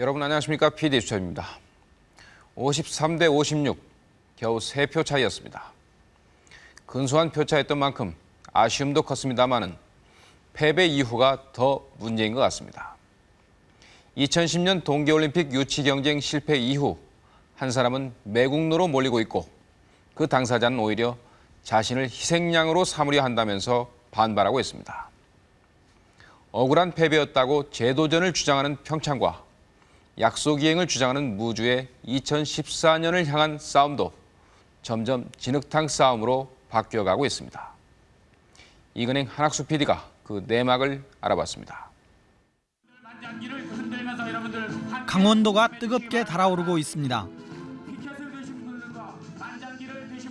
여러분 안녕하십니까? PD 수첩입니다. 53대 56, 겨우 3표 차이였습니다. 근소한 표 차였던 만큼 아쉬움도 컸습니다마는 패배 이후가 더 문제인 것 같습니다. 2010년 동계올림픽 유치 경쟁 실패 이후 한 사람은 매국노로 몰리고 있고 그 당사자는 오히려 자신을 희생양으로 삼으려 한다면서 반발하고 있습니다. 억울한 패배였다고 재도전을 주장하는 평창과 약속 이행을 주장하는 무주의 2014년을 향한 싸움도 점점 진흙탕 싸움으로 바뀌어가고 있습니다. 이근행 한학수 PD가 그 내막을 알아봤습니다. 강원도가 뜨겁게 달아오르고 있습니다.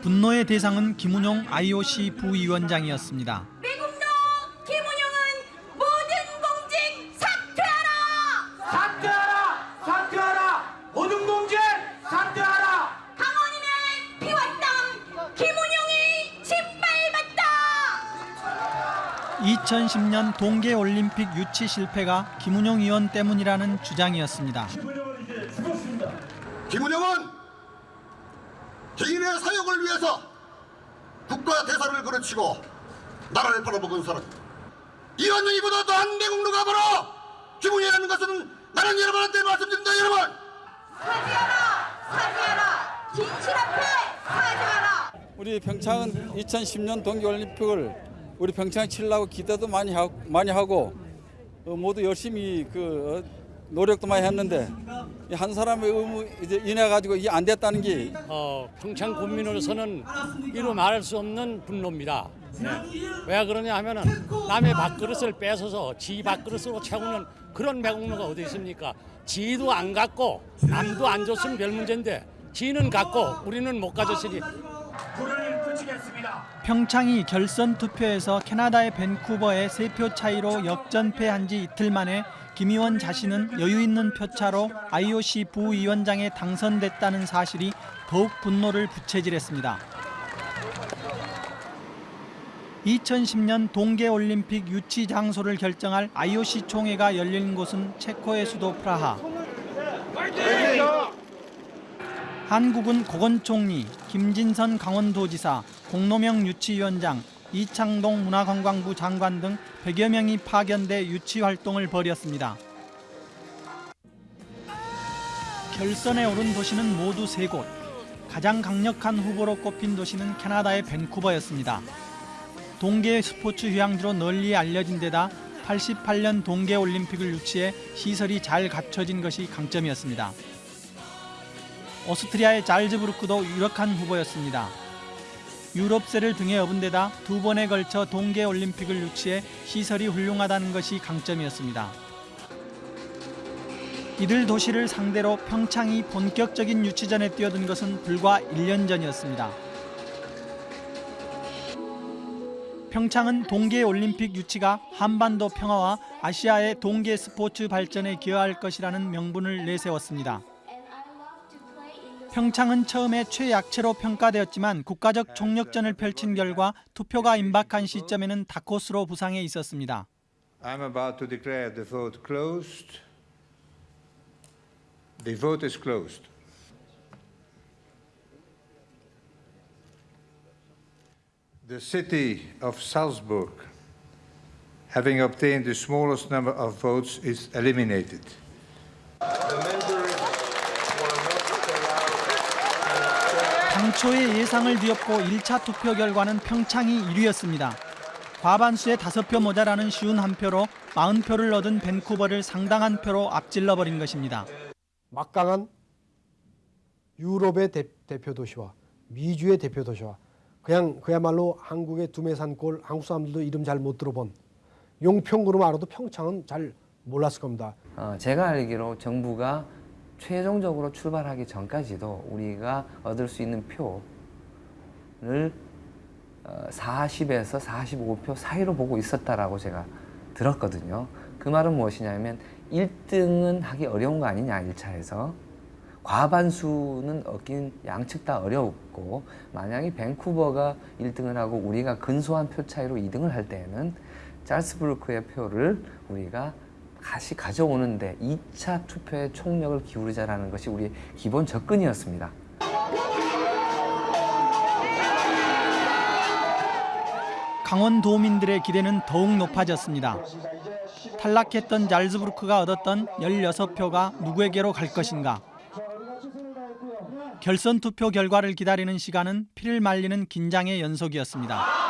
분노의 대상은 김운용 IOC 부위원장이었습니다. 2010년 동계올림픽 유치 실패가 김운용 의원 때문이라는 주장이었습니다. 김은영은 개인의 사역을 위해서 국가 대사를 그르치고 나라를 팔아먹은 사람. 이완영이보다 더한 내국노가 바로 김은영이라는 것은 나는 여러분한테 말씀드립니다, 여러분. 사죄하라. 사죄하라. 진실 앞에 사죄하라. 우리 평창은 2010년 동계올림픽을 우리 평창 치려고 기대도 많이 하고, 많이 하고 어, 모두 열심히 그 어, 노력도 많이 했는데 이한 사람의 의무 이제 인해 가지고 이게 안 됐다는 게 어, 평창 국민으로서는 이루 말할 수 없는 분노입니다. 네. 왜 그러냐 하면은 남의 밥그릇을 뺏어서 지 밥그릇으로 채우는 그런 매국노가 어디 있습니까? 지도 안 갖고 남도 안 줬으면 별 문제인데 지는 갖고 우리는 못 가졌으니. 평창이 결선 투표에서 캐나다의 밴쿠버에 세 표 차이로 역전패한 지 이틀 만에 김 의원 자신은 여유 있는 표차로 IOC 부위원장에 당선됐다는 사실이 더욱 분노를 부채질했습니다. 2010년 동계올림픽 유치 장소를 결정할 IOC 총회가 열린 곳은 체코의 수도 프라하. 한국은 고건 총리, 김진선 강원도지사, 공노명 유치위원장, 이창동 문화관광부 장관 등 100여 명이 파견돼 유치 활동을 벌였습니다. 결선에 오른 도시는 모두 세 곳. 가장 강력한 후보로 꼽힌 도시는 캐나다의 밴쿠버였습니다. 동계 스포츠 휴양지로 널리 알려진 데다 88년 동계올림픽을 유치해 시설이 잘 갖춰진 것이 강점이었습니다. 오스트리아의 잘즈부르크도 유력한 후보였습니다. 유럽세를 등에 업은 데다 두 번에 걸쳐 동계올림픽을 유치해 시설이 훌륭하다는 것이 강점이었습니다. 이들 도시를 상대로 평창이 본격적인 유치전에 뛰어든 것은 불과 1년 전이었습니다. 평창은 동계올림픽 유치가 한반도 평화와 아시아의 동계 스포츠 발전에 기여할 것이라는 명분을 내세웠습니다. 평창은 처음에 최약체로 평가되었지만 국가적 총력전을 펼친 결과 투표가 임박한 시점에는 다코스로 부상해 있었습니다. I'm about to declare the vote closed. The vote is closed. The city of Salzburg, having obtained the smallest number of votes, is eliminated. 당초의 예상을 뒤엎고 1차 투표 결과는 평창이 1위였습니다. 과반수의 5표 모자라는 쉬운 한 표로 40표를 얻은 밴쿠버를 상당한 표로 앞질러 버린 것입니다. 막강한 유럽의 대, 표 도시와 미주의 대표 도시와 그냥 그야말로 한국의 두메산골 한국 사람들도 이름 잘 못 들어본 용평구로만 알아도 평창은 잘 몰랐을 겁니다. 어, 제가 알기로 정부가 최종적으로 출발하기 전까지도 우리가 얻을 수 있는 표를 어, 40에서 45표 사이로 보고 있었다라고 제가 들었거든요. 그 말은 무엇이냐면 1등은 하기 어려운 거 아니냐 1차에서 과반수는 얻긴 양측 다 어려웠고 만약에 밴쿠버가 1등을 하고 우리가 근소한 표 차이로 2등을 할 때에는 짤스부르크의 표를 우리가 다시 가져오는데 2차 투표에 총력을 기울이자라는 것이 우리의 기본 접근이었습니다. 강원도민들의 기대는 더욱 높아졌습니다. 탈락했던 잘즈부르크가 얻었던 16표가 누구에게로 갈 것인가? 결선 투표 결과를 기다리는 시간은 피를 말리는 긴장의 연속이었습니다.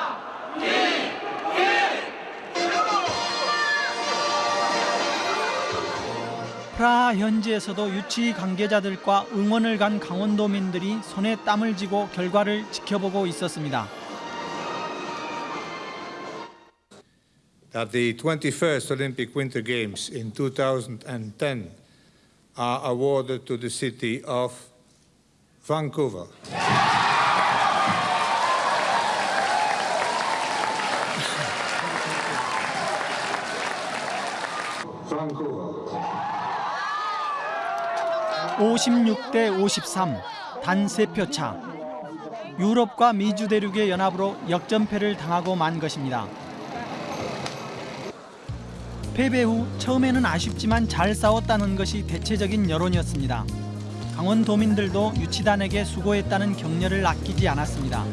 프라하 현지에서도 유치 관계자들과 응원을 간 강원도민들이 손에 땀을 쥐고 결과를 지켜보고 있었습니다. that the 21st Olympic Winter Games in 2010 are awarded to the city of Vancouver. Vancouver. 56대 53, 단 3표 차. 유럽과 미주 대륙의 연합으로 역전패를 당하고 만 것입니다. 패배 후 처음에는 아쉽지만 잘 싸웠다는 것이 대체적인 여론이었습니다. 강원도민들도 유치단에게 수고했다는 격려를 아끼지 않았습니다.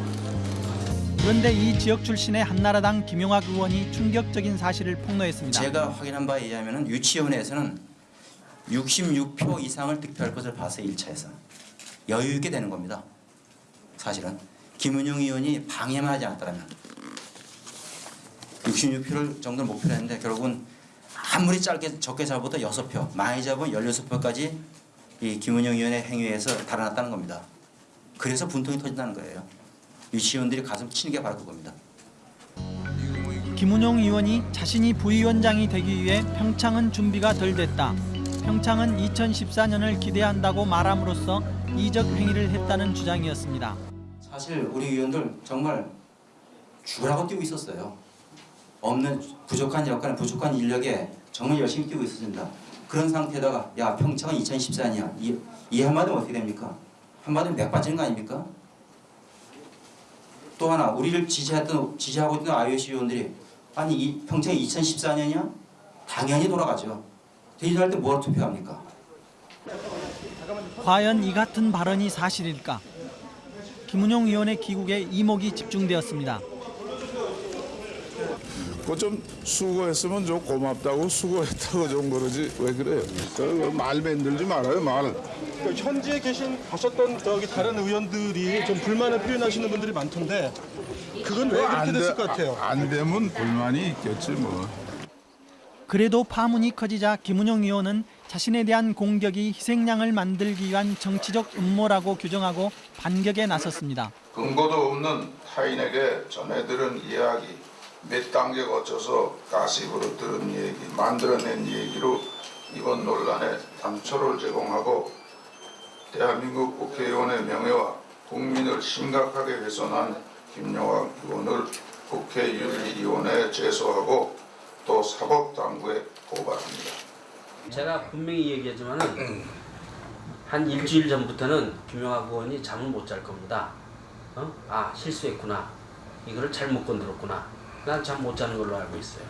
그런데 이 지역 출신의 한나라당 김용학 의원이 충격적인 사실을 폭로했습니다. 제가 확인한 바에 의하면 유치위원회에서는 66표 이상을 득표할 것을 봤어요 1차에서 여유 있게 되는 겁니다. 사실은 김은영 의원이 방해만 하지 않았다면 66표를 정도를 목표로 했는데 결국은 아무리 짧게 적게 잡아도 6표 많이 잡으면 16표까지 이 김은영 의원의 행위에서 달아났다는 겁니다. 그래서 분통이 터진다는 거예요. 유치원들이 가슴 치는 게 바로 그겁니다. 김은용 의원이 자신이 부위원장이 되기 위해 평창은 준비가 덜 됐다. 평창은 2014년을 기대한다고 말함으로써 이적 행위를 했다는 주장이었습니다. 사실 우리 의원들 정말 죽으라고 뛰고 있었어요. 없는 부족한 여건, 부족한 인력에 정말 열심히 뛰고 있었습니다. 그런 상태에다가 야 평창은 2014년 이, 이 한마디면 어떻게 됩니까? 한마디면 맥 빠지는 거 아닙니까? 또 하나 우리를 지지했던 지지하고 있던 IOC 의원들이 아니 이 평창이 2014년이야? 당연히 돌아가죠. 대전할 때 뭐하러 투표합니까? 과연 이 같은 발언이 사실일까? 김은용 의원의 귀국에 이목이 집중되었습니다. 그좀 수고했으면 좀 고맙다고 수고했다고 좀 그러지 왜 그래요? 그말 만들지 말아요 말. 현지에 계신 가셨던 저기 다른 의원들이 좀 불만을 표현하시는 분들이 많던데 그건 왜 그렇게 안 됐을 돼- 것 같아요? 안 되면 불만이 있겠지 뭐. 그래도 파문이 커지자 김은용 의원은 자신에 대한 공격이 희생양을 만들기 위한 정치적 음모라고 규정하고 반격에 나섰습니다. 근거도 없는 타인에게 전해들은 이야기 몇 단계 거쳐서 가십으로 들은 얘기 만들어낸 얘기로 이번 논란에 단초를 제공하고 대한민국 국회의원의 명예와 국민을 심각하게 훼손한 김용학 의원을 국회 윤리위원회에 제소하고 또 사법당국에 고발합니다. 제가 분명히 얘기하지만 한 일주일 전부터는 김용학 의원이 잠을 못 잘 겁니다. 어? 아 실수했구나. 이거를 잘못 건드렸구나. 난 잠 못 자는 걸로 알고 있어요.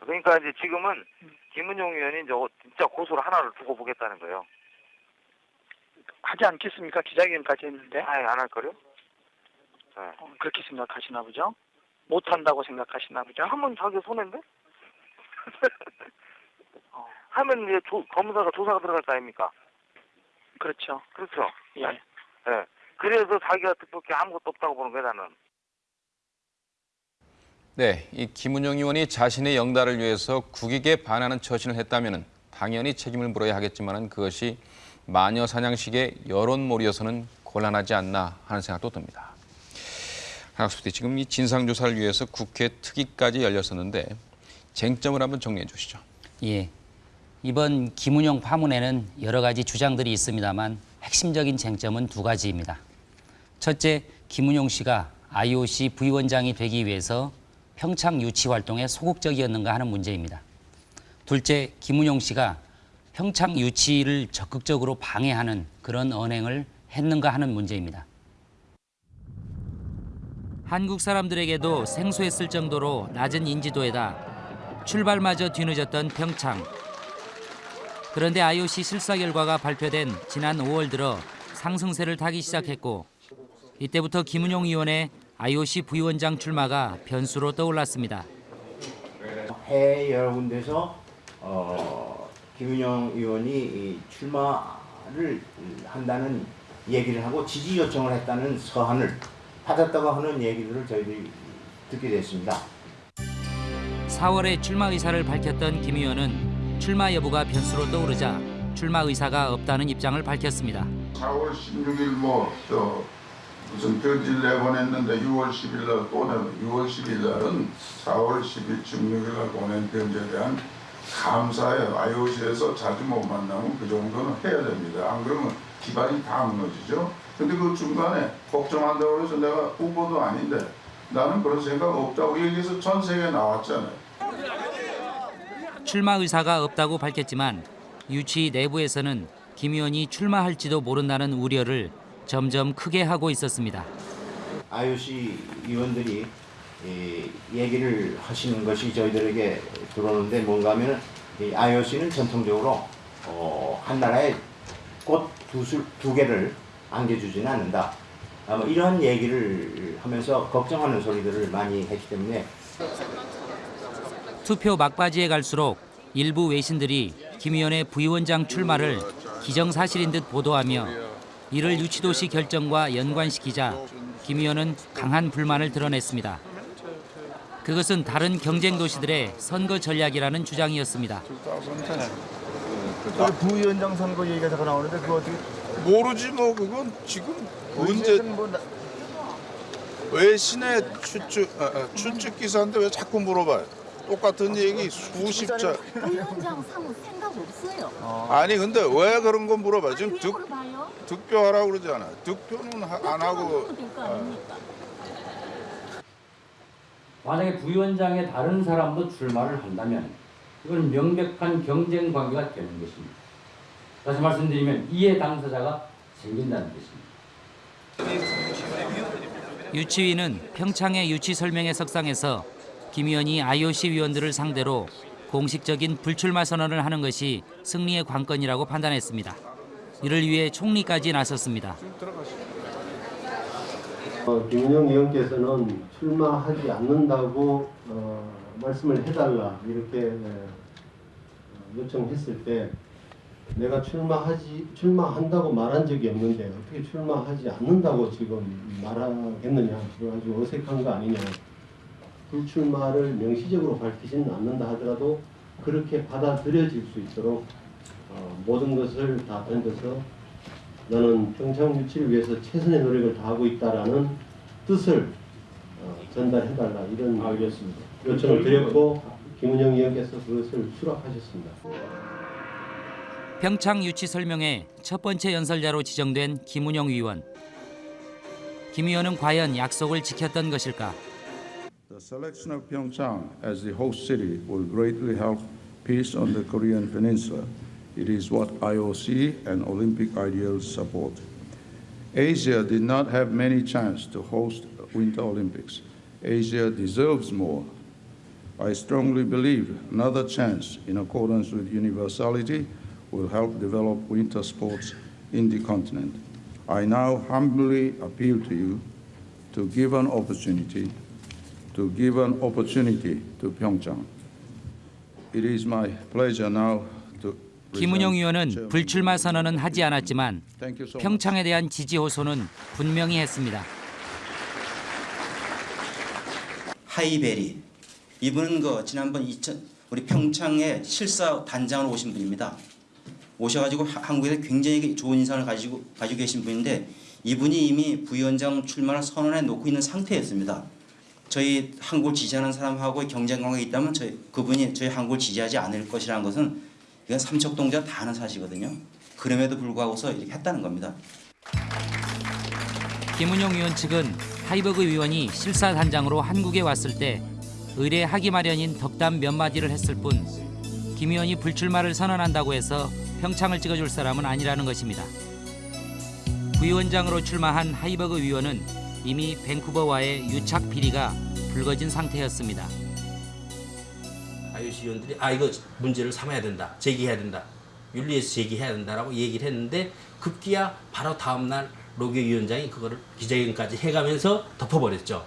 그러니까 이제 지금은 김은용 의원이 저거 진짜 고소를 하나를 두고 보겠다는 거예요. 하지 않겠습니까? 기자회견까지 했는데. 아예 안할 거요? 네. 어, 그렇게 생각하시나 보죠? 못한다고 생각하시나 보죠? 하면 자기 손해인데? 하면 이제 조, 검사가 조사가 들어갈 거 아닙니까? 그렇죠. 그렇죠. 예. 예. 그래서 자기가 특별히 아무것도 없다고 보는 거야 나는. 네, 이 김은영 의원이 자신의 영달을 위해서 국익에 반하는 처신을 했다면 당연히 책임을 물어야 하겠지만 그것이 마녀 사냥식의 여론몰이여서는 곤란하지 않나 하는 생각도 듭니다. 한학수대 지금 이 진상조사를 위해서 국회 특위까지 열렸었는데 쟁점을 한번 정리해 주시죠. 예. 이번 김은영 파문에는 여러 가지 주장들이 있습니다만 핵심적인 쟁점은 두 가지입니다. 첫째, 김은용 씨가 IOC 부위원장이 되기 위해서 평창 유치 활동에 소극적이었는가 하는 문제입니다. 둘째, 김은용 씨가 평창 유치를 적극적으로 방해하는 그런 언행을 했는가 하는 문제입니다. 한국 사람들에게도 생소했을 정도로 낮은 인지도에다 출발마저 뒤늦었던 평창. 그런데 IOC 실사 결과가 발표된 지난 5월 들어 상승세를 타기 시작했고 이때부터 김은용 의원의 IOC 부위원장 출마가 변수로 떠올랐습니다. 해외 여러 군데서 어, 김윤영 의원이 이 출마를 한다는 얘기를 하고 지지 요청을 했다는 서한을 받았다고 하는 얘기들을 저희들이 듣게 됐습니다. 4월에 출마 의사를 밝혔던 김 의원은 출마 여부가 변수로 떠오르자 출마 의사가 없다는 입장을 밝혔습니다. 4월 16일 뭐저 무슨 편지를 내보냈는데 6월 10일 날또 내 6월 10일 날은 4월 10일 16일 날 보낸 편지에 대한 감사예요. IOC에서 자주 못 만나면 그 정도는 해야 됩니다. 안 그러면 기반이 다 무너지죠. 근데 그 중간에 걱정한다고 해서 내가 후보도 아닌데 나는 그런 생각 없다고 얘기해서 전 세계에 나왔잖아요. 출마 의사가 없다고 밝혔지만 유치 내부에서는 김 의원이 출마할지도 모른다는 우려를 점점 크게 하고 있었습니다. IOC 위원들이 이 얘기를 하시는 것이 저희들에게 들어오는데 뭔가 하면 이 IOC는 전통적으로 어, 한 나라에 꽃두 두 개를 안겨주지는 않는다. 아, 뭐 이런 얘기를 하면서 걱정하는 소리들을 많이 했기 때문에 투표 막바지에 갈수록 일부 외신들이 김 의원의 부위원장 출마를 기정사실인 듯 보도하며 이를 유치도시 결정과 연관시키자 김 의원은 강한 불만을 드러냈습니다. 그것은 다른 경쟁 도시들의 선거 전략이라는 주장이었습니다. 그 부위원장 선거 얘기가 자꾸 나오는데 그거 어떻게 모르지 뭐 그건 지금 언제 외신의 추측 아, 아, 추측 기사인데 왜 자꾸 물어봐요? 똑같은 얘기 수십 자. 부위원장 사무 생각 없어요. 아니 근데 왜 그런 거 물어봐? 지금 득 물어봐요? 득표하라고 그러잖아. 득표는 하- 안 하고 될거 아닙니까? 만약에 부위원장에 다른 사람도 출마를 한다면 이건 명백한 경쟁 관계가 되는 것입니다. 다시 말씀드리면 이해 당사자가 생긴다는 것입니다. 유치위는 평창의 유치 설명회 석상에서 김 의원이 IOC 위원들을 상대로 공식적인 불출마 선언을 하는 것이 승리의 관건이라고 판단했습니다. 이를 위해 총리까지 나섰습니다. 어, 김은영 의원께서는 출마하지 않는다고 어, 말씀을 해달라 이렇게 어, 요청했을 때 내가 출마하지 출마한다고 말한 적이 없는데 어떻게 출마하지 않는다고 지금 말하겠느냐 아주 어색한 거 아니냐 불출마를 명시적으로 밝히지는 않는다 하더라도 그렇게 받아들여질 수 있도록 어, 모든 것을 다 던져서 나는 평창 유치를 위해서 최선의 노력을 다하고 있다라는 뜻을 어, 전달해달라 이런 알겠습니다. 요청을 드렸고 김은영 의원께서 그것을 수락하셨습니다. 평창 유치 설명회 첫 번째 연설자로 지정된 김운영 의원. 김 의원은 과연 약속을 지켰던 것일까? The selection of Pyeongchang as the host city will greatly help peace on the Korean Peninsula. It is what IOC and Olympic ideals support. Asia did not have many chances to host Winter Olympics. Asia deserves more. I strongly believe another chance in accordance with universality will help develop winter sports in the continent. I now humbly appeal to you to give an opportunity to give an opportunity to Pyeongchang. It is my pleasure now to 김은영 의원은 불출마 선언은 하지 않았지만 평창에 대한 지지 호소는 분명히 했습니다. 하이베리 이분은 그 지난번 2000 우리 평창에 실사 단장으로 오신 분입니다. 오셔가지고 하- 한국에서 굉장히 좋은 인상을 가지고 가지고 계신 분인데 이분이 이미 부위원장 출마를 선언해 놓고 있는 상태였습니다. 저희 한국을 지지하는 사람하고 경쟁 관계가 있다면 저희 그분이 저희 한국을 지지하지 않을 것이라는 것은 이건 삼척동자 다 아는 사실이거든요. 그럼에도 불구하고서 이렇게 했다는 겁니다. 김은영 의원 측은 하이버그 위원이 실사 단장으로 한국에 왔을 때 의뢰하기 마련인 덕담 몇 마디를 했을 뿐 김 의원이 불출마를 선언한다고 해서 평창을 찍어줄 사람은 아니라는 것입니다. 부위원장으로 출마한 하이버그 위원은 이미 밴쿠버와의 유착 비리가 불거진 상태였습니다. IOC 위원들이 아 이거 문제를 삼아야 된다, 제기해야 된다. 윤리에서 제기해야 된다라고 얘기를 했는데 급기야 바로 다음날 로게 위원장이 그거를 기자회견까지 해가면서 덮어버렸죠.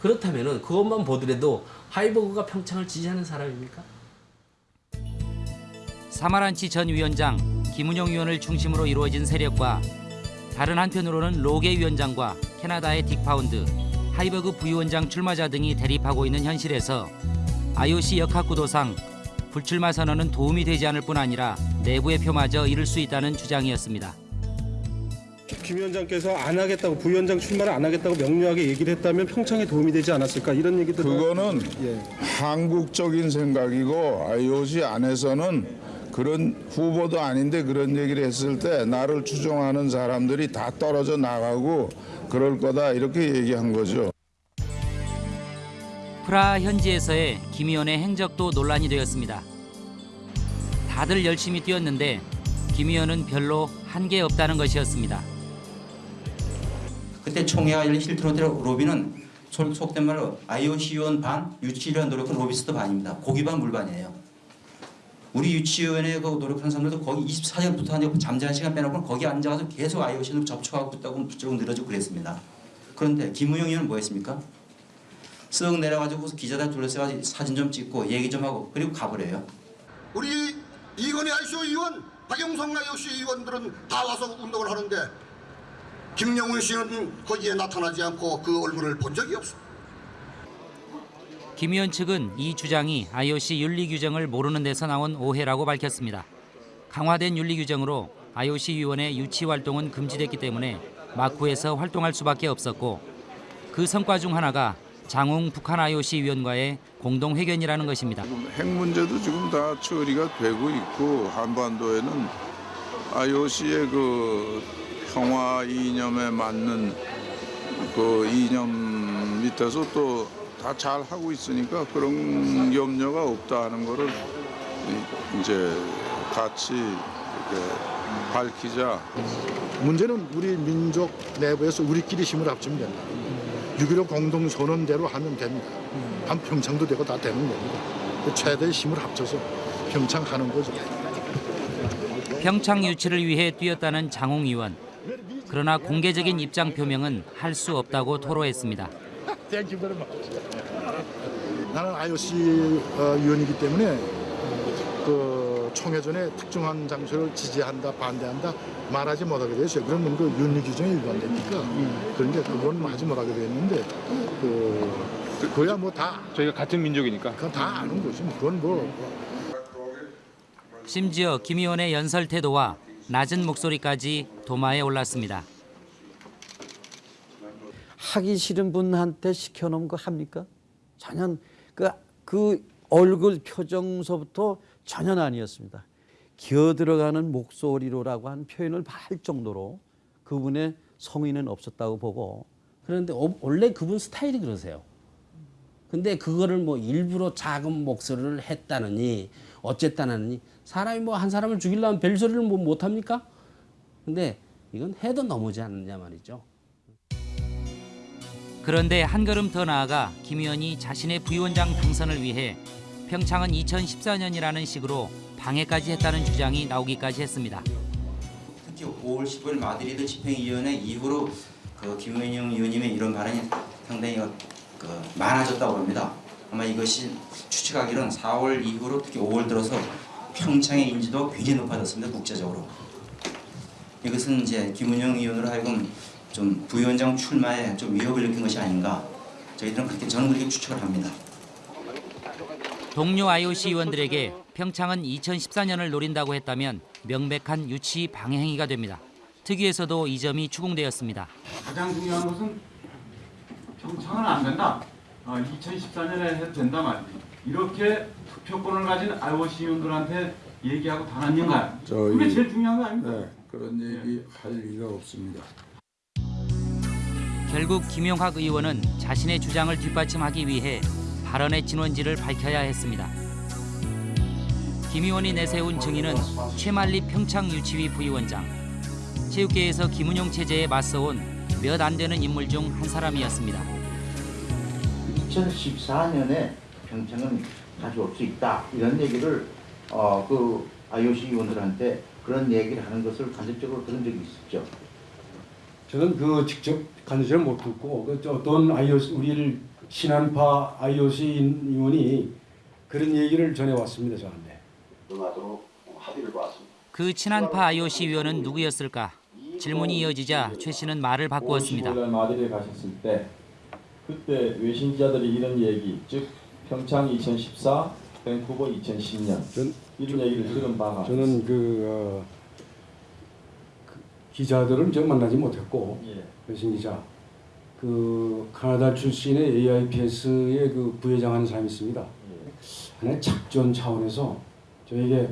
그렇다면 은 그것만 보더라도 하이버그가 평창을 지지하는 사람입니까? 사마란치 전 위원장, 김운용 위원을 중심으로 이루어진 세력과 다른 한편으로는 로게 위원장과 캐나다의 딕 파운드, 하이버그 부위원장 출마자 등이 대립하고 있는 현실에서 IOC 역학구도상 불출마 선언은 도움이 되지 않을 뿐 아니라 내부의 표마저 잃을 수 있다는 주장이었습니다. 김 위원장께서 안 하겠다고 부위원장 출마를 안 하겠다고 명료하게 얘기를 했다면 평창에 도움이 되지 않았을까 이런 얘기도 그거는 예. 한국적인 생각이고 IOC 안에서는 그런 후보도 아닌데 그런 얘기를 했을 때 나를 추종하는 사람들이 다 떨어져 나가고 그럴 거다 이렇게 얘기한 거죠. 프라하 현지에서의 김 의원의 행적도 논란이 되었습니다. 다들 열심히 뛰었는데 김 의원은 별로 한 게 없다는 것이었습니다. 그때 총회가 열린 호텔 로비는 속- 속된 말로 IOC 위원 반, 유치위원 노력한 로비스트 반입니다. 고기 반 물반이에요. 우리 유치위원회 그 노력하는 사람들도 거기 24시간부터 하냐고 잠자는 시간 빼놓고 거기 앉아서 계속 IOC로 접촉하고 있다고 쭉 늘어지고 그랬습니다. 그런데 김우영 의원은 뭐 했습니까? 쓱 내려가지고 기자들 둘러싸가지고 사진 좀 찍고 얘기 좀 하고 그리고 가버려요. 우리 이건희 ICO 의원, 박영성 IOC 의원들은 다 와서 운동을 하는데 김영훈 씨는 거기에 나타나지 않고 그 얼굴을 본 적이 없어. 김 의원 측은 이 주장이 IOC 윤리 규정을 모르는 데서 나온 오해라고 밝혔습니다. 강화된 윤리 규정으로 IOC 위원의 유치 활동은 금지됐기 때문에 마쿠에서 활동할 수밖에 없었고 그 성과 중 하나가 장웅 북한 IOC 위원과의 공동 회견이라는 것입니다. 핵 문제도 지금 다 처리가 되고 있고 한반도에는 IOC의 그 평화 이념에 맞는 그 이념 밑에서 또 다 잘 하고 있으니까 그런 염려가 없다는 거를 이- 이제 같이 이렇게 밝히자. 문제는 우리 민족 내부에서 우리끼리 힘을 합치면 된다. 6.15 공동선언대로 하면 됩니다. 한 평창도 되고 다 되는 겁니다. 최대의 힘을 합쳐서 평창 하는 거죠. 평창 유치를 위해 뛰었다는 장홍 의원. 그러나 공개적인 입장 표명은 할 수 없다고 토로했습니다. Thank you very much. 나는 IOC 어, 위원이기 때문에 그 총회전에 특정한 장소를 지지한다, 반대한다 말하지 못하게 됐어요. 그러면 그 윤리 규정에 위반되니까 그런데 그건 하지 못하게 됐는데 그 그야 뭐 다 저희가 같은 민족이니까. 그건 다 아는 거지. 뭐 그건 뭐 심지어 김 의원의 연설 태도와 낮은 목소리까지 도마에 올랐습니다. 하기 싫은 분한테 시켜놓은 거 합니까? 전혀 그, 그 얼굴 표정서부터 전혀 아니었습니다. 기어 들어가는 목소리로라고 한 표현을 할 정도로 그분의 성의는 없었다고 보고 그런데 어- 원래 그분 스타일이 그러세요. 근데 그거를 뭐 일부러 작은 목소리를 했다느니 어쨌다느니 사람이 뭐 한 사람을 죽이려면 별 소리를 뭐 못합니까? 근데 이건 해도 너무지 않느냐 말이죠. 그런데 한 걸음 더 나아가 김 의원이 자신의 부위원장 당선을 위해 평창은 2014년이라는 식으로 방해까지 했다는 주장이 나오기까지 했습니다. 특히 5월 15일 마드리드 집행위원회 이후로 그 김은영 의원님의 이런 발언이 상당히 그 많아졌다고 합니다. 아마 이것이 추측하기로는 4월 이후로 특히 5월 들어서 평창의 인지도가 굉장히 높아졌습니다. 국제적으로. 이것은 이제 김은영 의원으로 하여금 좀 부위원장 출마에 좀 위협을 느낀 것이 아닌가. 저희들은 그렇게 저는 그렇게 추측을 합니다. 동료 IOC 의원들에게 평창은 2014년을 노린다고 했다면 명백한 유치 방해 행위가 됩니다. 특위에서도 이 점이 추궁되었습니다. 가장 중요한 것은 평창은 안 된다. 어, 2014년에 해도 된다 말이지. 이렇게 투표권을 가진 IOC 의원들한테 얘기하고 달았는가? 그게 제일 중요한 거 아닙니까? 네, 그런 얘기 할 리가 없습니다. 결국 김용학 의원은 자신의 주장을 뒷받침하기 위해 발언의 진원지를 밝혀야 했습니다. 김 의원이 내세운 증인은 최만리 평창 유치위 부위원장. 체육계에서 김은용 체제에 맞서온 몇 안 되는 인물 중 한 사람이었습니다. 2014년에 평창은 가져올 수 있다 이런 얘기를 어, 그 IOC 의원들한테 그런 얘기를 하는 것을 간접적으로 들은 적이 있었죠. 저는 그 직접 간접적으로 못 듣고 그 어떤 IOC 우리를 신한파 IOC 의원이 그런 얘기를 전해 왔습니다 저한테. 그 친한파 IOC 위원은 누구였을까? 질문이 이어지자 최 씨는 말을 바꾸었습니다. 55년 마드리에 가셨을 때 그때 외신 기자들이 이런 얘기, 즉 평창 2014, 밴쿠버 2010년 이런 얘기를 들은 바가 저는 그, 어, 그 기자들은 저 만나지 못했고 예. 외신 기자 그 카나다 출신의 AIPS의 그 부회장 하는 사람이 있습니다. 하나의 작전 차원에서 저에게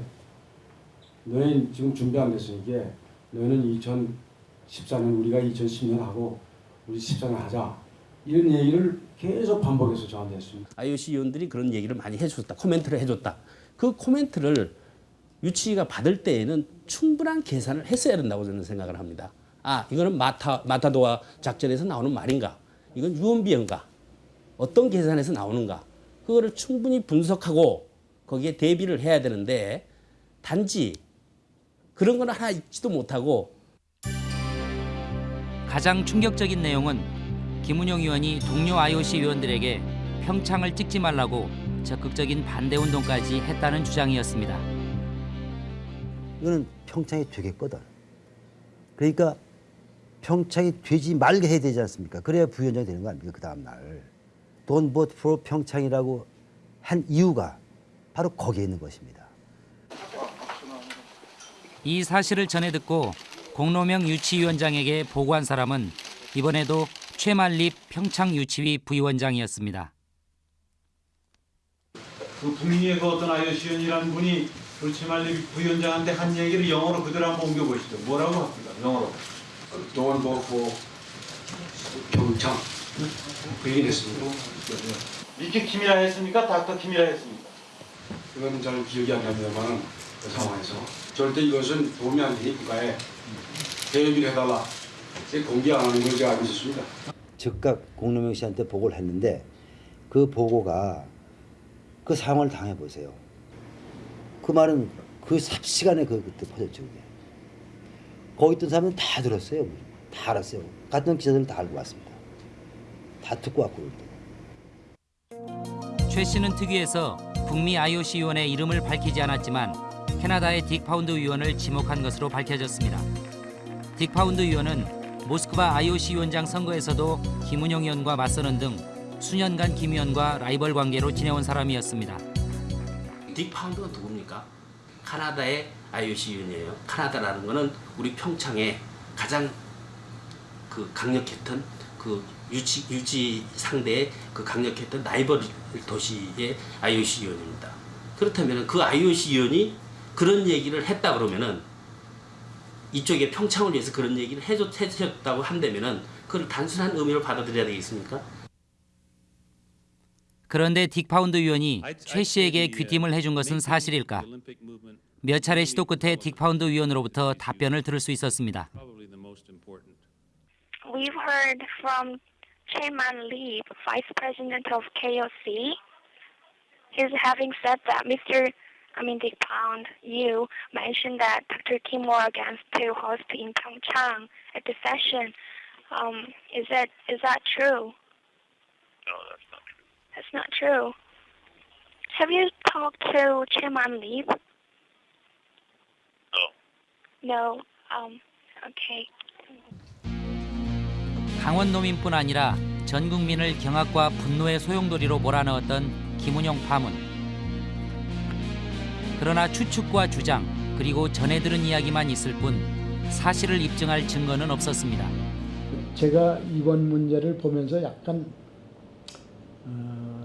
너희 지금 준비 안 됐으니까 너희는 2014년 우리가 2010년 하고 우리 14년 하자 이런 얘기를 계속 반복해서 저한테 했습니다. IOC 위원들이 그런 얘기를 많이 해줬다. 코멘트를 해줬다. 그 코멘트를 유치가 받을 때에는 충분한 계산을 했어야 된다고 저는 생각을 합니다. 아 이거는 마타 마타도와 작전에서 나오는 말인가? 이건 유언비어인가? 어떤 계산에서 나오는가? 그거를 충분히 분석하고 거기에 대비를 해야 되는데 단지 그런 건 하나 있지도 못하고 가장 충격적인 내용은 김은용 의원이 동료 IOC 위원들에게 평창을 찍지 말라고 적극적인 반대 운동까지 했다는 주장이었습니다. 이거는 평창이 되겠거든. 그러니까 평창이 되지 말게 해야 되지 않습니까? 그래야 부위원장이 되는 거 아닙니까? 그 다음 날. Don't vote for 평창이라고 한 이유가 바로 거기에 있는 것입니다. 이 사실을 전해 듣고 공로명 유치위원장에게 보고한 사람은 이번에도 최만립 평창유치위 부위원장이었습니다. 그 북미의 그 어떤 위원이라는 분이 우리 최말리 부위원장한테 한 얘기를 영어로 그대로 한번 옮겨보시죠. 뭐라고 합니까? 영어로. Don't vote for 평창 그 얘기를 했습니다. 미키 킴이라 했습니까? 닥터 킴이라 했습니까? 그건 잘 기억이 안 납니다만 그 상황에서 절대 이것은 도움이 안 되니 국가에 대비를 해달라. 제 공개 안 하는 걸 제가 알고 있었습니다. 즉각 공로명 씨한테 보고를 했는데 그 보고가 그 상황을 당해 보세요. 그 말은 그 삽시간에 그 그때 퍼졌죠. 그게. 거기 있던 사람은 다 들었어요. 다 알았어요. 같은 기자들은 다 알고 왔습니다. 다 듣고 왔고. 최 씨는 특위에서 북미 IOC 위원의 이름을 밝히지 않았지만 캐나다의 딕 파운드 위원을 지목한 것으로 밝혀졌습니다. 딕 파운드 위원은 모스크바 IOC 위원장 선거에서도 김운용 의원과 맞서는 등 수년간 김 의원과 라이벌 관계로 지내온 사람이었습니다. 딕 파운드가 누 굽니까? 카나다의 IOC 위원이에요. 카나다라는 거는 우리 평창에 가장 그 강력했던 그 유치 유지 상대의 그 강력했던 라이벌 도시의 IOC 위원입니다. 그렇다면 그 IOC 위원이 그런 얘기를 했다 그러면은 이쪽에 평창을 위해서 그런 얘기를 해줬, 해주셨다고 한다면은 그걸 단순한 의미로 받아들여야 되겠습니까? 그런데 딕 파운드 위원이 최 씨에게 귀띔을 해준 것은 사실일까? 몇 차례 시도 끝에 딕 파운드 위원으로부터 답변을 들을 수 있었습니다. We've heard from Chairman Lee, Vice President of KOC. He's having said that Mr. I mean, Dick Pound, you mentioned that Dr. Kim against to host in Pyeongchang at the session. Um, is that is that true? No, that's not true. That's not true. Have you talked to Chairman Lee? No. No. Um. Okay. 강원 노민뿐 아니라 전 국민을 경악과 분노의 소용돌이로 몰아넣었던 김은영 파문. 그러나 추측과 주장 그리고 전해 들은 이야기만 있을 뿐 사실을 입증할 증거는 없었습니다. 제가 이번 문제를 보면서 약간 어,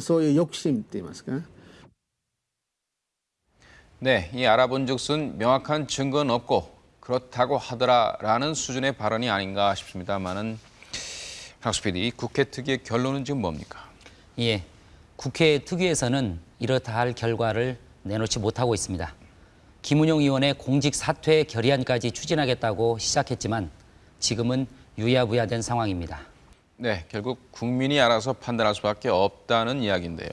そういう抑心って言いますか 네, 이 알아본즉슨 명확한 증거는 없고 그렇다고 하더라라는 수준의 발언이 아닌가 싶습니다만은 박수 PD, 국회 특위의 결론은 지금 뭡니까? 예, 국회 특위에서는 이렇다 할 결과를 내놓지 못하고 있습니다. 김은용 의원의 공직 사퇴 결의안까지 추진하겠다고 시작했지만 지금은 유야무야된 상황입니다. 네, 결국 국민이 알아서 판단할 수밖에 없다는 이야기인데요.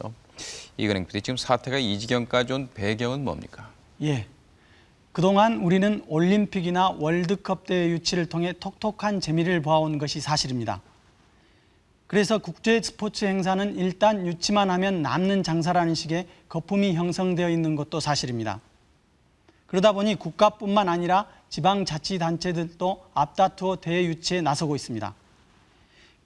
이근행 PD, 지금 사태가 이 지경까지 온 배경은 뭡니까? 예. 그동안 우리는 올림픽이나 월드컵 대회 유치를 통해 톡톡한 재미를 보아온 것이 사실입니다. 그래서 국제 스포츠 행사는 일단 유치만 하면 남는 장사라는 식의 거품이 형성되어 있는 것도 사실입니다. 그러다 보니 국가뿐만 아니라 지방자치단체들도 앞다투어 대회 유치에 나서고 있습니다.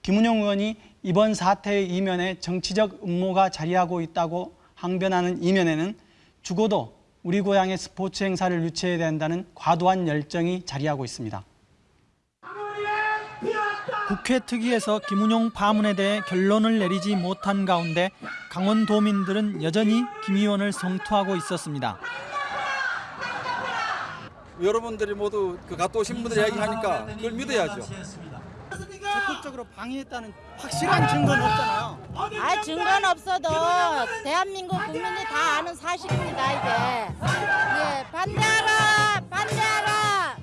김은용 의원이 이번 사태의 이면에 정치적 음모가 자리하고 있다고 항변하는 이면에는 죽어도 우리 고향의 스포츠 행사를 유치해야 된다는 과도한 열정이 자리하고 있습니다. 국회 특위에서 김은용 파문에 대해 결론을 내리지 못한 가운데 강원도민들은 여전히 김 의원을 성토하고 있었습니다. 여러분들이 모두 그 갔다 오신 분들 이야기하니까 그걸 믿어야죠. 적극적으로 방해했다는 확실한 증거는 없잖아요. 아 증거는 없어도 대한민국 국민이 다 아는 사실입니다 이게. 예 반대하라 반대하라.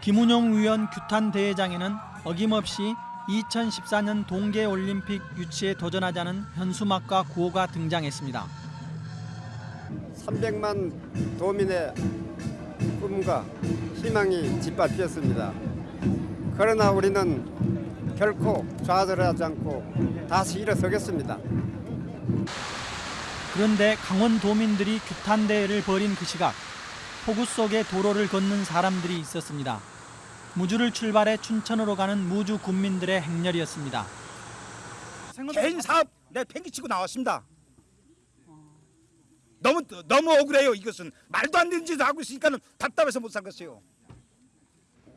김은용 의원 규탄 대회장에는 어김없이 2014년 동계올림픽 유치에 도전하자는 현수막과 구호가 등장했습니다. 300만 도민의 꿈과 희망이 짓밟혔습니다. 그러나 우리는 결코 좌절하지 않고 다시 일어서겠습니다. 그런데 강원 도민들이 규탄 대회를 벌인 그 시각 폭우 속에 도로를 걷는 사람들이 있었습니다. 무주를 출발해 춘천으로 가는 무주 군민들의 행렬이었습니다. 개인 사업 내 팽개치고 나왔습니다. 너무 너무 억울해요. 이것은 말도 안 되는 짓을 하고 있으니까는 답답해서 못 살겠어요.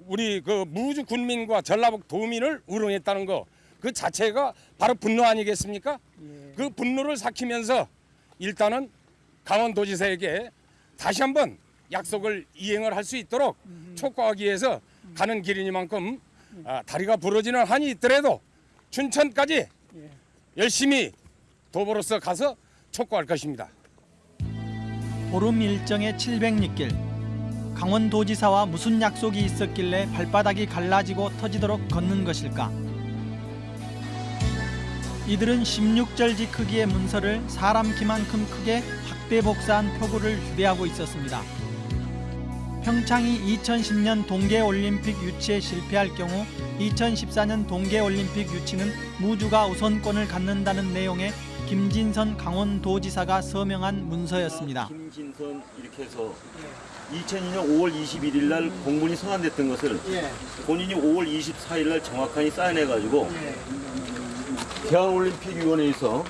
우리 그 무주 군민과 전라북 도민을 우롱했다는 거 그 자체가 바로 분노 아니겠습니까? 그 분노를 삭히면서 일단은 강원도지사에게 다시 한번 약속을 이행을 할 수 있도록 촉구하기 위해서 가는 길이니만큼 아, 다리가 부러지는 한이 있더라도 춘천까지 열심히 도보로서 가서 촉구할 것입니다. 보름 일정의 700리길 강원도지사와 무슨 약속이 있었길래 발바닥이 갈라지고 터지도록 걷는 것일까? 이들은 16절지 크기의 문서를 사람 키만큼 크게 확대 복사한 표구를 휴대하고 있었습니다. 평창이 2010년 동계올림픽 유치에 실패할 경우 2014년 동계올림픽 유치는 무주가 우선권을 갖는다는 내용의 김진선 강원도지사가 서명한 문서였습니다. 김진선 이렇게 해서 2002년 5월 21일 날 공문이 서한됐던 것을 본인이 5월 24일 날 정확하게 사인해가지고 대한올림픽위원회에서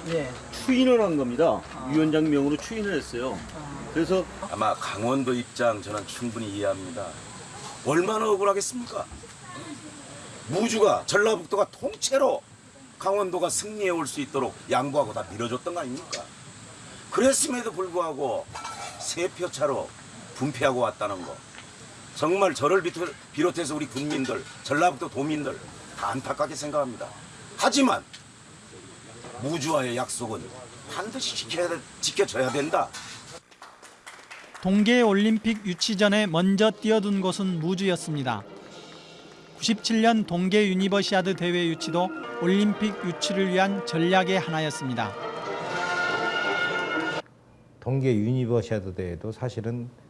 추인을 한 겁니다. 위원장 명으로 추인을 했어요. 그래서 아마 강원도 입장 저는 충분히 이해합니다. 얼마나 억울하겠습니까? 무주가 전라북도가 통째로 강원도가 승리해 올 수 있도록 양보하고 다 밀어줬던 거 아닙니까? 그랬음에도 불구하고 세 표 차로 분패하고 왔다는 거 정말 저를 비롯- 비롯해서 우리 국민들 전라북도 도민들 다 안타깝게 생각합니다. 하지만 무주와의 약속은 반드시 지켜야, 지켜져야 된다. 동계올림픽 유치 전에 먼저 뛰어든 곳은 무주였습니다. 97년 동계 유니버시아드 대회 유치도 올림픽 유치를 위한 전략의 하나였습니다. 동계 유니버시아드 대회도 사실은 어,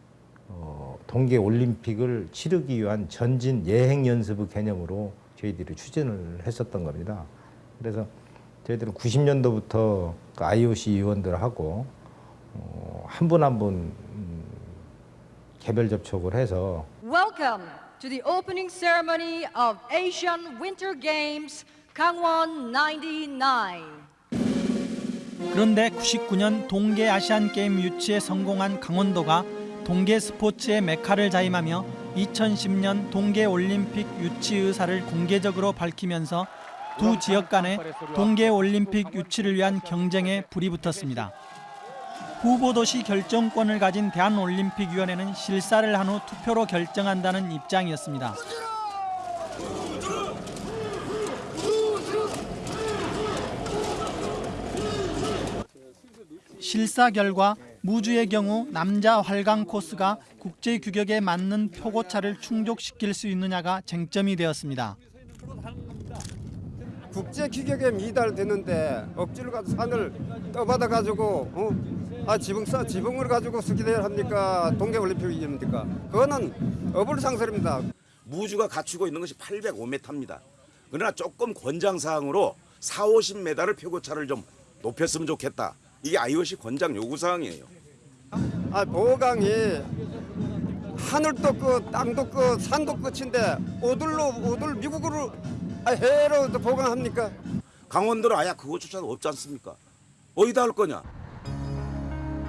동계 올림픽을 치르기 위한 전진 예행 연습의 개념으로 저희들이 추진을 했었던 겁니다. 그래서 저희들은 90년도부터 그 IOC 위원들하고 어, 한분 한 분 개별 접촉을 해서 Welcome to the opening ceremony of Asian Winter Games Gangwon 99. 그런데 99년 동계 아시안 게임 유치에 성공한 강원도가 동계 스포츠의 메카를 자임하며 2010년 동계 올림픽 유치 의사를 공개적으로 밝히면서 두 지역 간의 동계 올림픽 유치를 위한 경쟁에 불이 붙었습니다. 후보도시 결정권을 가진 대한올림픽위원회는 실사를 한 후 투표로 결정한다는 입장이었습니다. 실사 결과 무주의 경우 남자 활강 코스가 국제 규격에 맞는 표고차를 충족시킬 수 있느냐가 쟁점이 되었습니다. 국제 규격에 미달되는데 억지로 가서 산을 떠받아 가지고 어? 아 지붕 싸 지붕을 가지고 스키대회를 합니까 동계 올림픽입니까? 그거는 어불상설입니다. 무주가 갖추고 있는 것이 805m입니다. 그러나 조금 권장 사항으로 4, 50m를 표고차를 좀 높였으면 좋겠다. 이게 IOC 권장 요구 사항이에요. 아 보강이 하늘도 끝, 땅도 끝, 산도 끝인데 오들로 오들 미국으로 아, 해로 또 보강합니까? 강원도는 아예 그거조차 없지 않습니까? 어디다 할 거냐?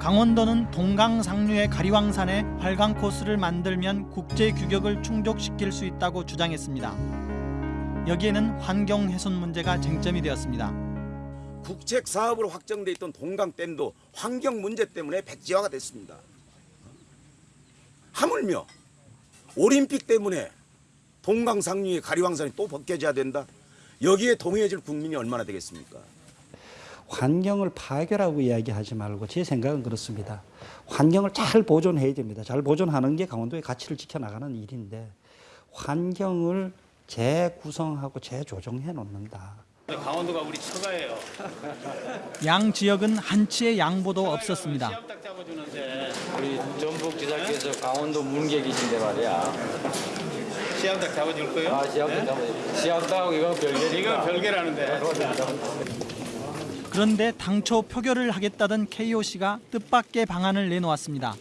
강원도는 동강 상류의 가리왕산에 활강 코스를 만들면 국제 규격을 충족시킬 수 있다고 주장했습니다. 여기에는 환경 훼손 문제가 쟁점이 되었습니다. 국책 사업으로 확정돼 있던 동강댐도 환경 문제 때문에 백지화가 됐습니다. 하물며 올림픽 때문에 동강 상류의 가리왕산이 또 벗겨져야 된다. 여기에 동의해줄 국민이 얼마나 되겠습니까? 환경을 파괴라고 이야기하지 말고 제 생각은 그렇습니다. 환경을 잘 보존해야 됩니다. 잘 보존하는 게 강원도의 가치를 지켜나가는 일인데 환경을 재구성하고 재조정해 놓는다. 강원도가 우리 처가예요. 양 지역은 한치의 양보도 없었습니다. 딱 잡아주는데 우리 전북 지사께서 강원도 문객이신데 말이야. 시암닭 잡아줄 거예요? 아, 시암닭 잡아줄 시암닭하고 이건 별개니까. 이건 별개라는데. 그런데 당초 표결을 하겠다던 KOC가 뜻밖의 방안을 내놓았습니다.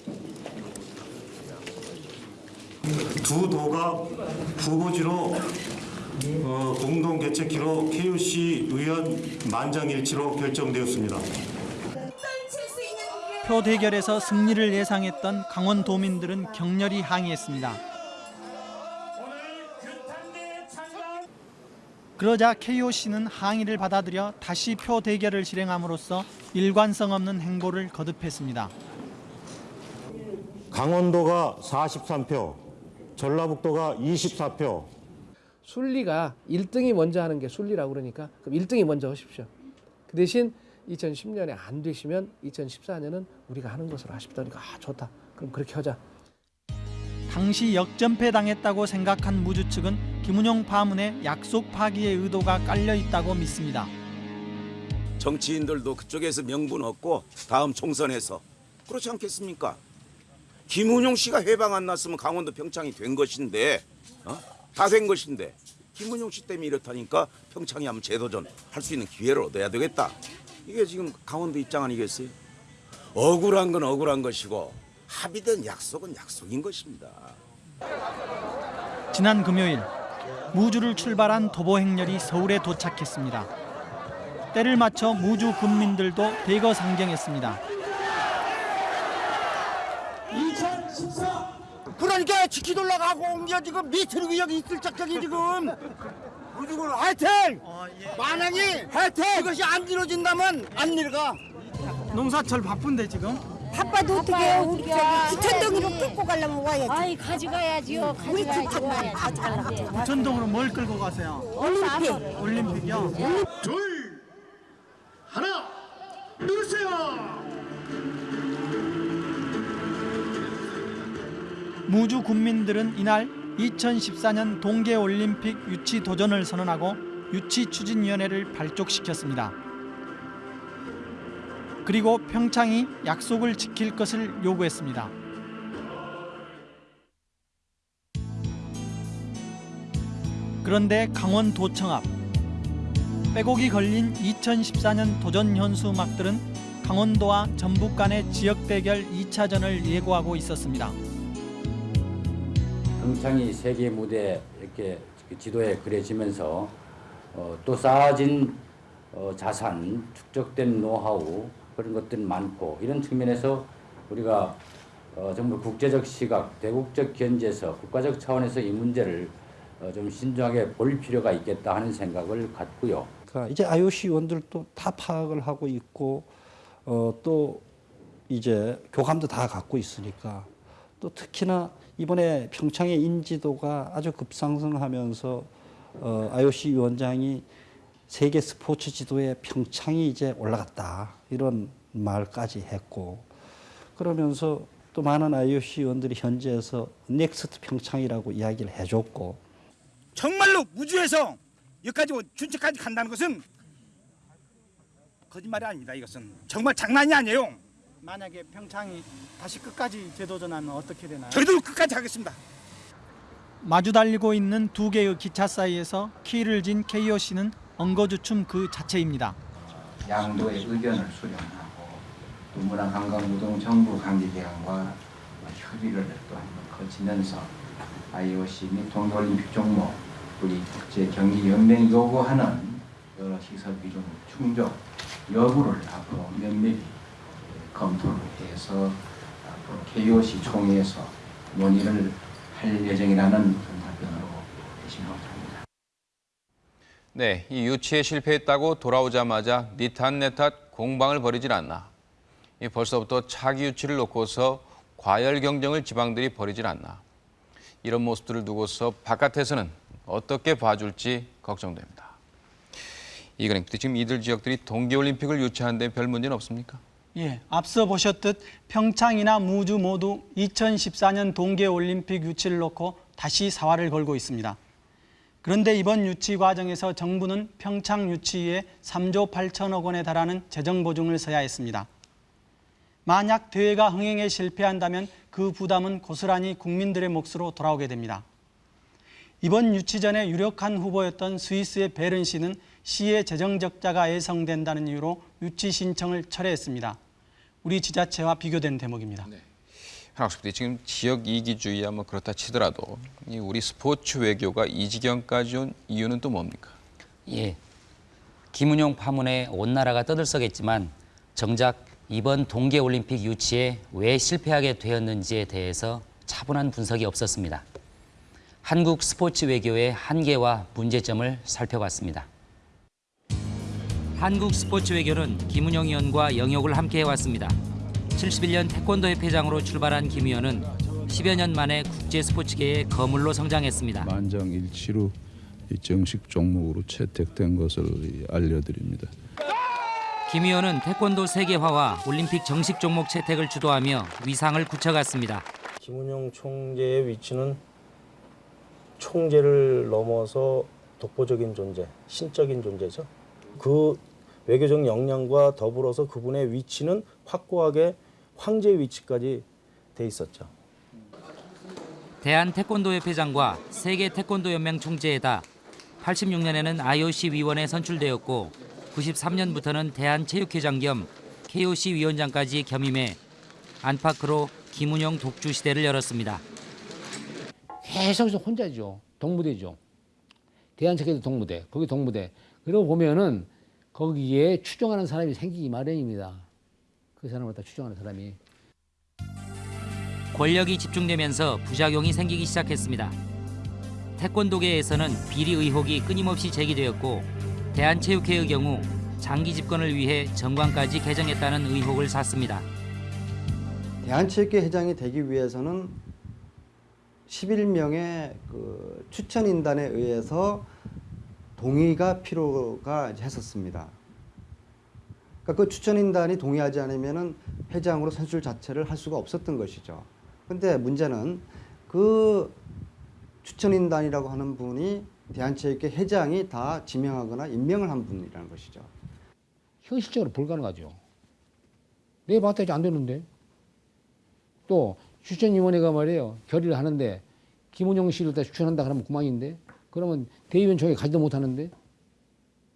두 도가 후보지로 어, 공동 개최키로 KUC 의원 만장일치로 결정되었습니다. 표 대결에서 승리를 예상했던 강원 도민들은 격렬히 항의했습니다. 그러자 KOC는 항의를 받아들여 다시 표 대결을 실행함으로써 일관성 없는 행보를 거듭했습니다. 강원도가 43표, 전라북도가 24표, 순리가 1등이 먼저 하는 게 순리라고 그러니까 그럼 1등이 먼저 하십시오. 그 대신 2010년에 안 되시면 2014년은 우리가 하는 것으로 하십시오. 그러니까 아 좋다. 그럼 그렇게 하자. 당시 역전패 당했다고 생각한 무주 측은 김은용 파문에 약속 파기의 의도가 깔려 있다고 믿습니다. 정치인들도 그쪽에서 명분 얻고 다음 총선에서 그렇지 않겠습니까? 김은용 씨가 해방 안 났으면 강원도 평창이 된 것인데 어? 다 된 것인데 김은용 씨 때문에 이렇다니까 평창이 한번 재도전 할 수 있는 기회를 얻어야 되겠다. 이게 지금 강원도 입장 아니겠어요? 억울한 건 억울한 것이고 합의된 약속은 약속인 것입니다. 지난 금요일 무주를 출발한 도보 행렬이 서울에 도착했습니다. 때를 맞춰 무주 군민들도 대거 상경했습니다. 2014 그러니까 지키도 올라가고 옮겨 지금 밑으로 여기 있을 적적이 지금 무조건 하여튼 만약에 하여튼 이것이 안 이루어진다면 안 내려가 농사철 바쁜데 지금 바빠도 어떻게 해요? 우리 부천동으로 끌고 가려면 와야지. 아이 가져가야지요. 우리 가져가야지. 부천동. 부천동으로 뭘 끌고 가세요? 올림픽. 올림픽이요? 둘 하나 무주 군민들은 이날 2014년 동계올림픽 유치 도전을 선언하고 유치 추진위원회를 발족시켰습니다. 그리고 평창이 약속을 지킬 것을 요구했습니다. 그런데 강원도청 앞 빼곡이 걸린 2014년 도전 현수 음악들은 강원도와 전북 간의 지역 대결 2차전을 예고하고 있었습니다. 평창이 세계 무대 이렇게 그 지도에 그려지면서 어, 또 쌓아진 어, 자산, 축적된 노하우 그런 것들 많고 이런 측면에서 우리가 어, 정말 국제적 시각, 대국적 견제에서 국가적 차원에서 이 문제를 어, 좀 신중하게 볼 필요가 있겠다 하는 생각을 갖고요. 그러니까 이제 IOC 의원들도 다 파악을 하고 있고 어, 또 이제 교감도 다 갖고 있으니까 또 특히나 이번에 평창의 인지도가 아주 급상승하면서 어, IOC 위원장이 세계 스포츠 지도에 평창이 이제 올라갔다 이런 말까지 했고 그러면서 또 많은 IOC 위원들이 현지에서 next 평창이라고 이야기를 해줬고 정말로 우주에서 여기까지 온- 준체까지 간다는 것은 거짓말이 아닙니다. 이것은 정말 장난이 아니에요. 만약에 평창이 다시 끝까지 재도전하면 어떻게 되나요? 저희도 끝까지 하겠습니다. 마주 달리고 있는 두 개의 기차 사이에서 키를 진 KOC는 엉거주춤 그 자체입니다. 양도의 의견을 수렴하고 또 문화관광노동 정부 관계기관과 협의를 또 한번 거치면서 IOC 및 동계올림픽 종목 우리 국제 경기 연맹이 요구하는 여러 시설 비용 충족 여부를 앞으로 면밀히 검토를 해서 앞으로 KOC 총회에서 논의를 할 예정이라는 답변으로 대신하고 합니다. 네, 이 유치에 실패했다고 돌아오자마자 니탓 내탓 공방을 벌이질 않나. 이 벌써부터 차기 유치를 놓고서 과열 경쟁을 지방들이 벌이질 않나. 이런 모습들을 두고서 바깥에서는 어떻게 봐줄지 걱정됩니다. PD, 지금 이들 지역들이 동계올림픽을 유치하는 데 별 문제는 없습니까? 예, 앞서 보셨듯 평창이나 무주 모두 2014년 동계올림픽 유치를 놓고 다시 사활을 걸고 있습니다. 그런데 이번 유치 과정에서 정부는 평창 유치에 3조 8천억 원에 달하는 재정 보증을 서야 했습니다. 만약 대회가 흥행에 실패한다면 그 부담은 고스란히 국민들의 몫으로 돌아오게 됩니다. 이번 유치 전에 유력한 후보였던 스위스의 베른 씨는 시의 재정 적자가 예상된다는 이유로 유치 신청을 철회했습니다. 우리 지자체와 비교된 대목입니다. 한학수 PD, 지금 지역 이기주의야 뭐 그렇다 치더라도 이 우리 스포츠 외교가 이 지경까지 온 이유는 또 뭡니까? 예. 김은용 파문에 온 나라가 떠들썩했지만 정작 이번 동계올림픽 유치에 왜 실패하게 되었는지에 대해서 차분한 분석이 없었습니다. 한국 스포츠 외교의 한계와 문제점을 살펴봤습니다. 한국 스포츠 외교는 김은영 의원과 영역을 함께 해왔습니다. 71년 태권도 협회장으로 출발한 김 의원은 10여 년 만에 국제 스포츠계의 거물로 성장했습니다. 만장일치로 이 정식 종목으로 채택된 것을 알려드립니다. 김 의원은 태권도 세계화와 올림픽 정식 종목 채택을 주도하며 위상을 굳혀갔습니다. 김은영 총재의 위치는 총재를 넘어서 독보적인 존재, 신적인 존재죠. 그 외교적 역량과 더불어서 그분의 위치는 확고하게 황제 위치까지 돼 있었죠. 대한 태권도 협회장과 세계 태권도 연맹 총재에다 86년에는 IOC 위원에 선출되었고 93년부터는 대한 체육회장 겸 KOC 위원장까지 겸임해 안팎으로 김은영 독주 시대를 열었습니다. 계속 혼자죠. 동무대죠. 대한체육회도 동무대, 거기 동무대. 그러고 보면은 거기에 추종하는 사람이 생기기 마련입니다. 그 사람을 다 추종하는 사람이. 권력이 집중되면서 부작용이 생기기 시작했습니다. 태권도계에서는 비리 의혹이 끊임없이 제기되었고 대한체육회의 경우 장기 집권을 위해 정관까지 개정했다는 의혹을 샀습니다. 대한체육회 회장이 되기 위해서는 11명의 그 추천인단에 의해서 동의가 필요가 했었습니다. 그러니까 그 추천인단이 동의하지 않으면 회장으로 선출 자체를 할 수가 없었던 것이죠. 근데 문제는 그 추천인단이라고 하는 분이 대한체육회 회장이 다 지명하거나 임명을 한 분이라는 것이죠. 현실적으로 불가능하죠. 내 봤더니 안 되는데. 또 추천위원회가 말이에요. 결의를 하는데 김은영 씨를 다 추천한다 그러면 그만인데. 그러면 대의원 총회 가지도 못하는데.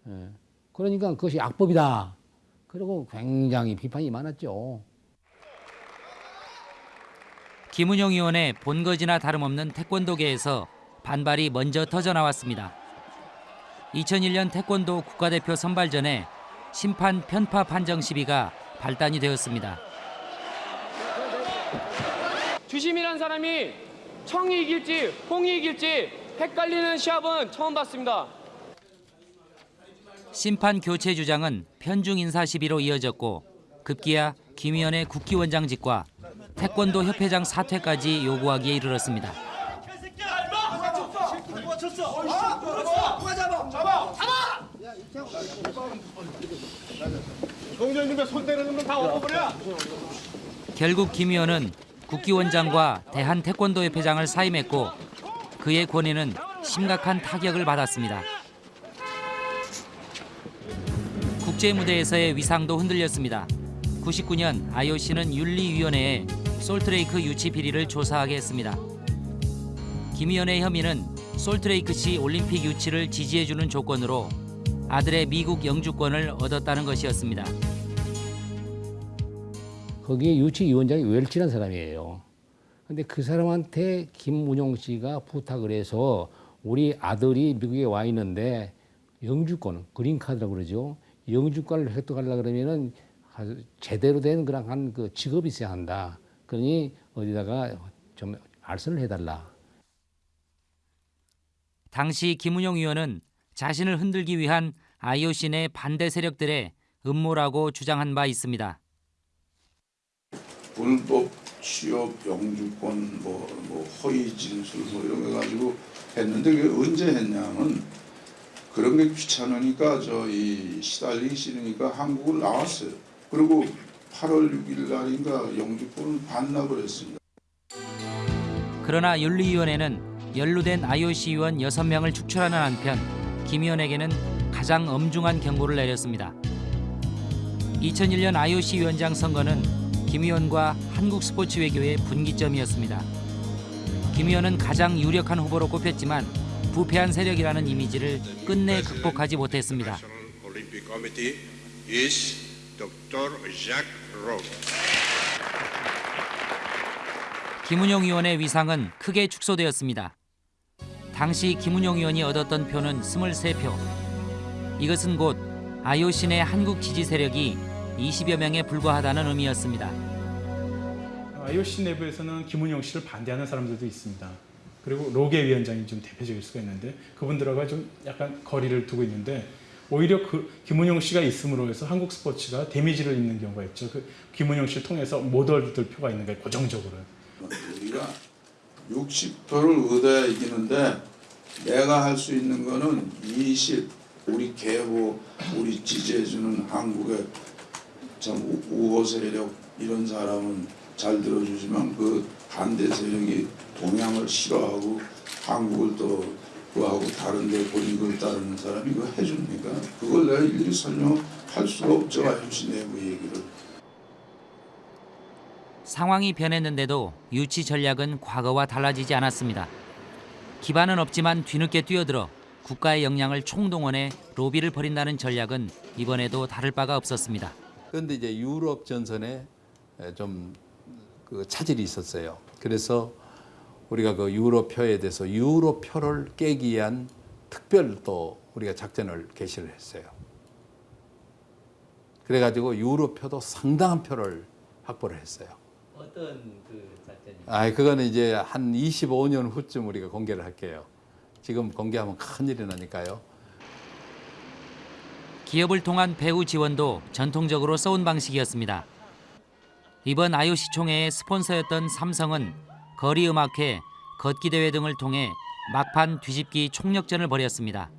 예. 그러니까 그것이 악법이다. 그리고 굉장히 비판이 많았죠. 김은영 의원의 본거지나 다름없는 태권도계에서 반발이 먼저 터져 나왔습니다. 2001년 태권도 국가대표 선발전에 심판 편파 판정 시비가 발단이 되었습니다. 주심이란 사람이 청이 이길지 홍이 이길지 헷갈리는 시합은 처음 봤습니다. 심판 교체 주장은 편중 인사 시비로 이어졌고 급기야 김 의원의 국기원장직과 태권도 협회장 사퇴까지 요구하기에 이르렀습니다. 결국 김 의원은 국기원장과 대한태권도협회장을 사임했고 그의 권위는 심각한 타격을 받았습니다. 국제 무대에서의 위상도 흔들렸습니다. 99년 IOC는 윤리위원회에 솔트레이크 유치 비리를 조사하게 했습니다. 김 의원의 혐의는 솔트레이크 시 올림픽 유치를 지지해주는 조건으로 아들의 미국 영주권을 얻었다는 것이었습니다. 거기에 유치위원장이 웰치라는 사람이에요. 근데 그 사람한테 김문용 씨가 부탁을 해서 우리 아들이 미국에 와 있는데 영주권, 그린카드라고 그러죠. 영주권을 획득하려고 그러면은 아주 제대로 된 그런 한 그 직업이 있어야 한다. 그러니 어디다가 좀 알선을 해달라. 당시 김은용 의원은 자신을 흔들기 위한 IOC 내 반대 세력들의 음모라고 주장한 바 있습니다. 불법 취업 영주권 뭐, 뭐 허위 진술 뭐 이런 거 가지고 했는데 그게 언제 했냐면 그런 게 귀찮으니까 저 이 시달리기 싫으니까 한국을 나왔어요. 그리고 8월 6일 날인가 영주권을 반납을 했습니다. 그러나 윤리위원회는 연루된 IOC 위원 6명을 축출하는 한편 김 의원에게는 가장 엄중한 경고를 내렸습니다. 2001년 IOC 위원장 선거는 김 의원과 한국 스포츠 외교의 분기점이었습니다. 김 의원은 가장 유력한 후보로 꼽혔지만 부패한 세력이라는 이미지를 끝내 극복하지 못했습니다. 김은용 의원의 위상은 크게 축소되었습니다. 당시 김은용 의원이 얻었던 표는 23표. 이것은 곧내 한국 지지 세력이 20여 명에 불과하다는 의미였습니다. IOC 내부에서는 김은영 씨를 반대하는 사람들도 있습니다. 그리고 로게 위원장이 좀 대표적일 수가 있는데 그분들하고 좀 약간 거리를 두고 있는데 오히려 그 김은영 씨가 있음으로 해서 한국 스포츠가 데미지를 입는 경우가 있죠. 그 김은영 씨를 통해서 못 얻을 표가 있는 거예요. 고정적으로. 우리가 60표를 얻어야 이기는데 내가 할 수 있는 거는 20 우리 계보 우리 지지해주는 한국의 참 우- 우호 세력 이런 사람은 잘 들어주지만 그 반대 세력이 동양을 싫어하고 한국을 또 그하고 다른데 권익을 따르는 사람이 그거 해줍니까? 그걸 내가 일일이 설명할 수가 없죠 IOC 내부 얘기를. 상황이 변했는데도 유치 전략은 과거와 달라지지 않았습니다. 기반은 없지만 뒤늦게 뛰어들어 국가의 역량을 총동원해 로비를 벌인다는 전략은 이번에도 다를 바가 없었습니다. 그런데 이제 유럽 전선에 좀 그 차질이 있었어요. 그래서 우리가 그 유로표에 대해서 유로표를 깨기 위한 특별 또 우리가 작전을 개시를 했어요. 그래가지고 유로표도 상당한 표를 확보를 했어요. 어떤 그 작전이? 아, 그거는 이제 한 25년 후쯤 우리가 공개를 할게요. 지금 공개하면 큰일이 나니까요. 기업을 통한 배후 지원도 전통적으로 써온 방식이었습니다. 이번 IOC 총회의 스폰서였던 삼성은 거리 음악회, 걷기 대회 등을 통해 막판 뒤집기 총력전을 벌였습니다.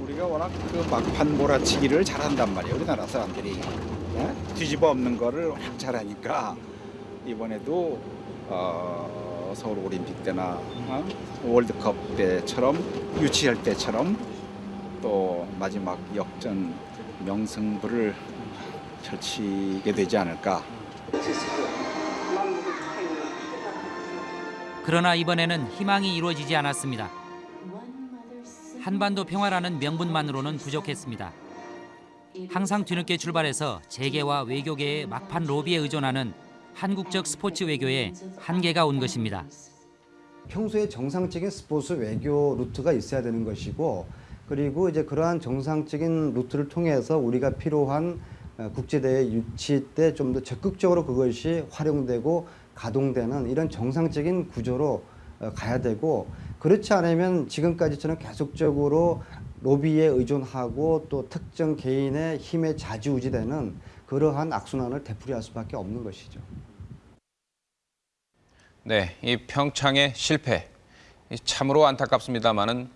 우리가 워낙 그 막판 몰아치기를 잘한단 말이에요. 우리나라 사람들이 예? 뒤집어 엎는 거를 확 잘하니까 이번에도 어, 서울 올림픽 때나 어? 월드컵 때처럼 유치할 때처럼 또 마지막 역전 명승부를 펼치게 되지 않을까. 그러나 이번에는 희망이 이루어지지 않았습니다. 한반도 평화라는 명분만으로는 부족했습니다. 항상 뒤늦게 출발해서 재계와 외교계의 막판 로비에 의존하는 한국적 스포츠 외교에 한계가 온 것입니다. 평소에 정상적인 스포츠 외교 루트가 있어야 되는 것이고 그리고 이제 그러한 정상적인 루트를 통해서 우리가 필요한 어, 국제대회 유치 때 좀 더 적극적으로 그것이 활용되고 가동되는 이런 정상적인 구조로 어, 가야 되고 그렇지 않으면 지금까지처럼 계속적으로 로비에 의존하고 또 특정 개인의 힘에 좌지우지되는 그러한 악순환을 되풀이할 수밖에 없는 것이죠. 네, 이 평창의 실패 이 참으로 안타깝습니다만은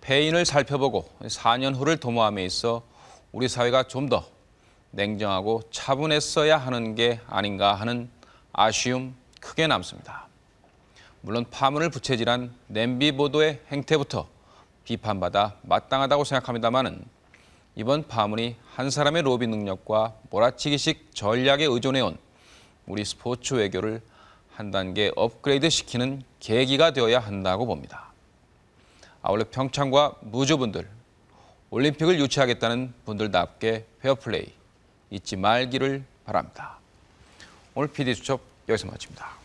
패인을 살펴보고 4년 후를 도모함에 있어 우리 사회가 좀 더 냉정하고 차분했어야 하는 게 아닌가 하는 아쉬움 크게 남습니다. 물론 파문을 부채질한 냄비 보도의 행태부터 비판받아 마땅하다고 생각합니다마는 이번 파문이 한 사람의 로비 능력과 몰아치기식 전략에 의존해온 우리 스포츠 외교를 한 단계 업그레이드 시키는 계기가 되어야 한다고 봅니다. 아울러 평창과 무주분들, 올림픽을 유치하겠다는 분들답게 페어플레이 잊지 말기를 바랍니다. 오늘 PD수첩 여기서 마칩니다.